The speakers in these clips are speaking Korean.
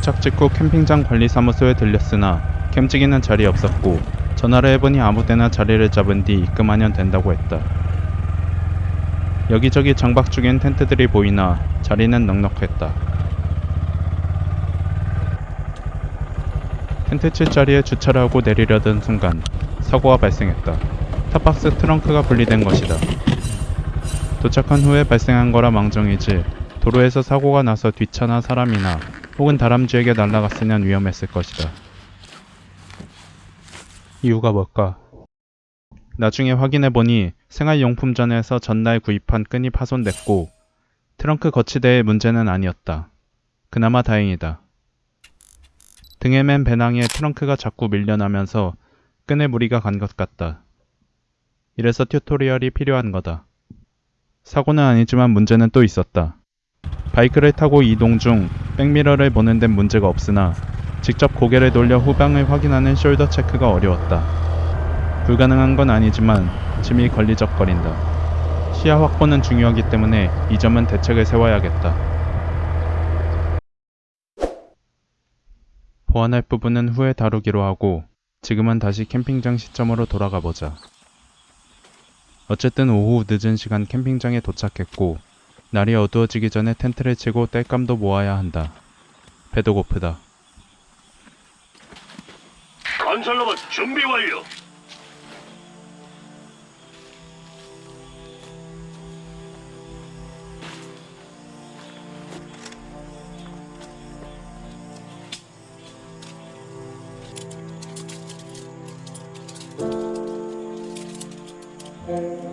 도착 직후 캠핑장 관리사무소에 들렸으나 캠찍이는 자리에 없었고 전화를 해보니 아무데나 자리를 잡은 뒤 입금하면 된다고 했다. 여기저기 장박 중인 텐트들이 보이나 자리는 넉넉했다. 텐트 칠 자리에 주차를 하고 내리려던 순간 사고가 발생했다. 탑박스 트렁크가 분리된 것이다. 도착한 후에 발생한 거라 망정이지 도로에서 사고가 나서 뒷차나 사람이나 혹은 다람쥐에게 날아갔으면 위험했을 것이다. 이유가 뭘까? 나중에 확인해보니 생활용품점에서 전날 구입한 끈이 파손됐고 트렁크 거치대의 문제는 아니었다. 그나마 다행이다. 등에 맨 배낭에 트렁크가 자꾸 밀려나면서 끈에 무리가 간 것 같다. 이래서 튜토리얼이 필요한 거다. 사고는 아니지만 문제는 또 있었다. 바이크를 타고 이동 중 백미러를 보는 데는 문제가 없으나 직접 고개를 돌려 후방을 확인하는 숄더 체크가 어려웠다. 불가능한 건 아니지만 짐이 걸리적거린다. 시야 확보는 중요하기 때문에 이 점은 대책을 세워야겠다. 보완할 부분은 후에 다루기로 하고 지금은 다시 캠핑장 시점으로 돌아가 보자. 어쨌든 오후 늦은 시간 캠핑장에 도착했고 날이 어두워지기 전에 텐트를 치고 땔감도 모아야 한다. 배도 고프다. 건설로봇 준비 완료. 嗯。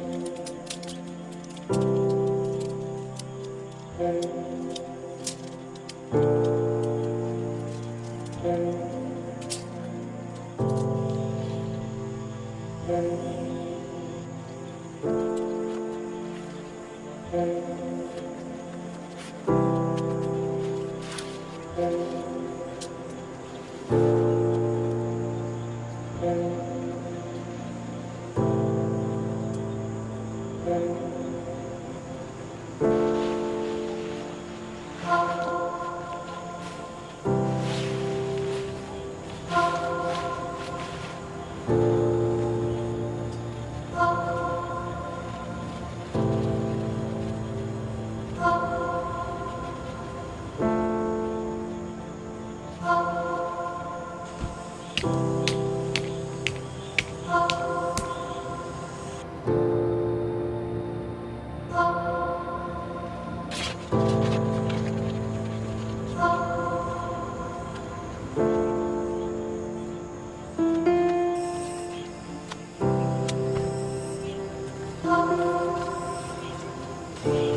回。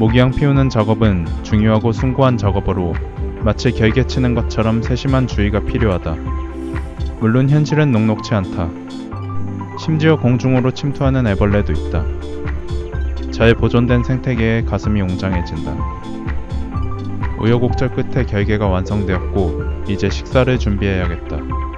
모기향 피우는 작업은 중요하고 숭고한 작업으로 마치 결계 치는 것처럼 세심한 주의가 필요하다. 물론 현실은 녹록치 않다. 심지어 공중으로 침투하는 애벌레도 있다. 잘 보존된 생태계에 가슴이 웅장해진다. 우여곡절 끝에 결계가 완성되었고 이제 식사를 준비해야겠다.